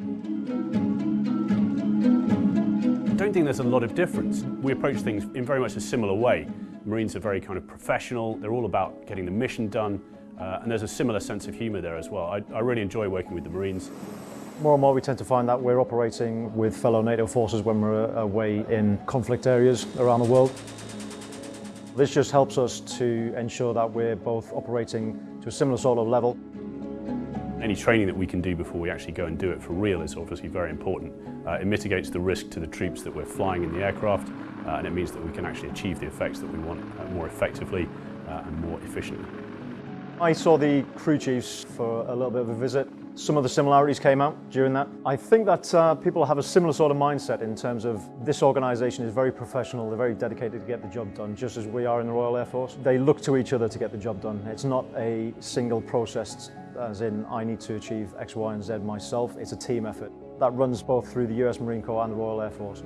I don't think there's a lot of difference. We approach things in very much a similar way. Marines are very kind of professional, they're all about getting the mission done, uh, and there's a similar sense of humour there as well. I, I really enjoy working with the Marines. More and more we tend to find that we're operating with fellow NATO forces when we're away in conflict areas around the world. This just helps us to ensure that we're both operating to a similar sort of level. Any training that we can do before we actually go and do it for real is obviously very important. Uh, it mitigates the risk to the troops that we're flying in the aircraft uh, and it means that we can actually achieve the effects that we want uh, more effectively uh, and more efficiently. I saw the crew chiefs for a little bit of a visit. Some of the similarities came out during that. I think that uh, people have a similar sort of mindset in terms of this organisation is very professional, they're very dedicated to get the job done, just as we are in the Royal Air Force. They look to each other to get the job done. It's not a single process as in I need to achieve X, Y and Z myself. It's a team effort. That runs both through the US Marine Corps and the Royal Air Force.